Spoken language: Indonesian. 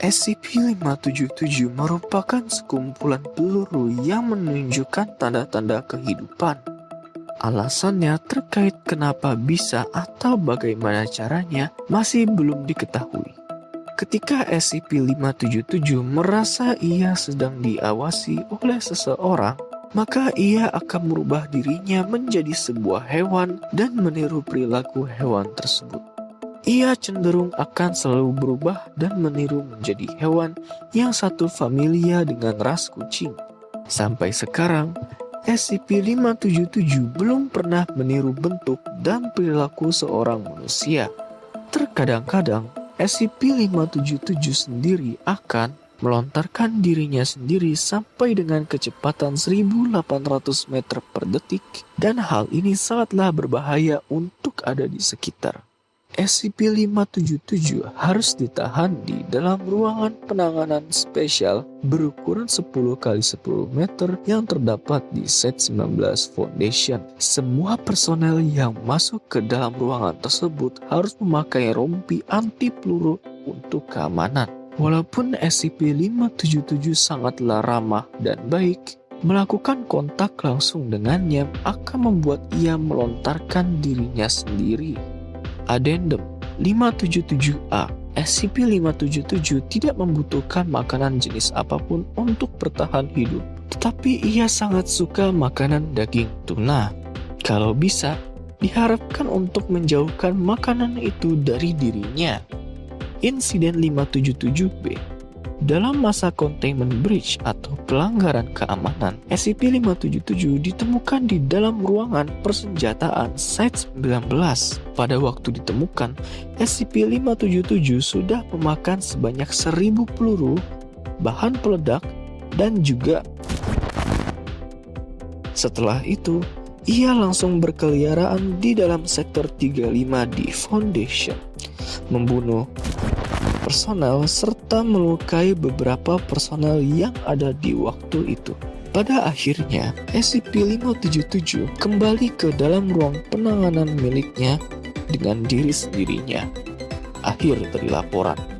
SCP-577 merupakan sekumpulan peluru yang menunjukkan tanda-tanda kehidupan. Alasannya terkait kenapa bisa atau bagaimana caranya masih belum diketahui. Ketika SCP-577 merasa ia sedang diawasi oleh seseorang, maka ia akan merubah dirinya menjadi sebuah hewan dan meniru perilaku hewan tersebut. Ia cenderung akan selalu berubah dan meniru menjadi hewan yang satu familia dengan ras kucing. Sampai sekarang, SCP-577 belum pernah meniru bentuk dan perilaku seorang manusia. Terkadang-kadang, SCP-577 sendiri akan melontarkan dirinya sendiri sampai dengan kecepatan 1800 meter per detik dan hal ini sangatlah berbahaya untuk ada di sekitar. SCP-577 harus ditahan di dalam ruangan penanganan spesial berukuran 10 x 10 meter yang terdapat di Set 19 Foundation. Semua personel yang masuk ke dalam ruangan tersebut harus memakai rompi anti peluru untuk keamanan. Walaupun SCP-577 sangatlah ramah dan baik, melakukan kontak langsung dengannya akan membuat ia melontarkan dirinya sendiri. Addendum 577A SCP-577 tidak membutuhkan makanan jenis apa pun untuk bertahan hidup, tetapi ia sangat suka makanan daging tuna. Kalau bisa, diharapkan untuk menjauhkan makanan itu dari dirinya. Insiden 577B dalam masa containment breach atau pelanggaran keamanan, SCP-577 ditemukan di dalam ruangan persenjataan Site-19. Pada waktu ditemukan, SCP-577 sudah memakan sebanyak 1000 peluru, bahan peledak, dan juga setelah itu, ia langsung berkeliaran di dalam sektor 35 di Foundation, membunuh personel serta melukai beberapa personel yang ada di waktu itu. Pada akhirnya, SCP-577 kembali ke dalam ruang penanganan miliknya dengan diri sendirinya. Akhir dari laporan.